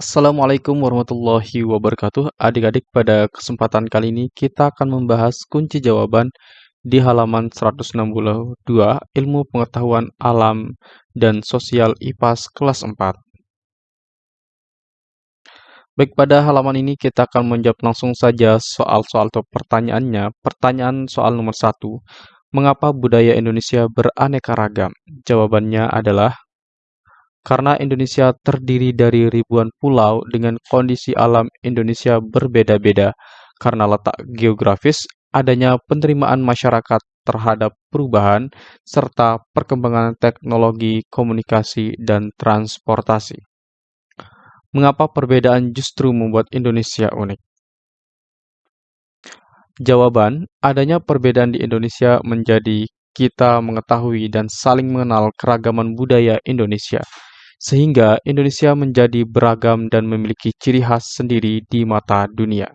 Assalamualaikum warahmatullahi wabarakatuh. Adik-adik, pada kesempatan kali ini kita akan membahas kunci jawaban di halaman 162 Ilmu Pengetahuan Alam dan Sosial IPAS kelas 4. Baik, pada halaman ini kita akan menjawab langsung saja soal-soal atau pertanyaannya. Pertanyaan soal nomor satu, mengapa budaya Indonesia beraneka ragam? Jawabannya adalah karena Indonesia terdiri dari ribuan pulau dengan kondisi alam Indonesia berbeda-beda, karena letak geografis, adanya penerimaan masyarakat terhadap perubahan, serta perkembangan teknologi komunikasi dan transportasi. Mengapa perbedaan justru membuat Indonesia unik? Jawaban, adanya perbedaan di Indonesia menjadi kita mengetahui dan saling mengenal keragaman budaya Indonesia sehingga Indonesia menjadi beragam dan memiliki ciri khas sendiri di mata dunia.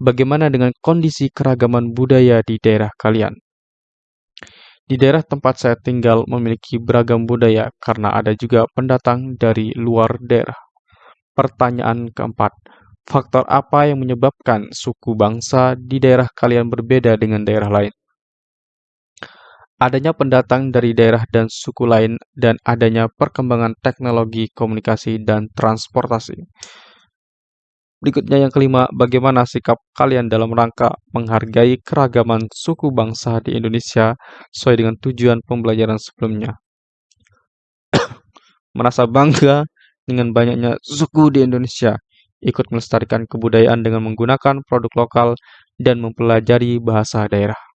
Bagaimana dengan kondisi keragaman budaya di daerah kalian? Di daerah tempat saya tinggal memiliki beragam budaya karena ada juga pendatang dari luar daerah. Pertanyaan keempat, faktor apa yang menyebabkan suku bangsa di daerah kalian berbeda dengan daerah lain? Adanya pendatang dari daerah dan suku lain, dan adanya perkembangan teknologi komunikasi dan transportasi. Berikutnya yang kelima, bagaimana sikap kalian dalam rangka menghargai keragaman suku bangsa di Indonesia sesuai dengan tujuan pembelajaran sebelumnya. Merasa bangga dengan banyaknya suku di Indonesia, ikut melestarikan kebudayaan dengan menggunakan produk lokal dan mempelajari bahasa daerah.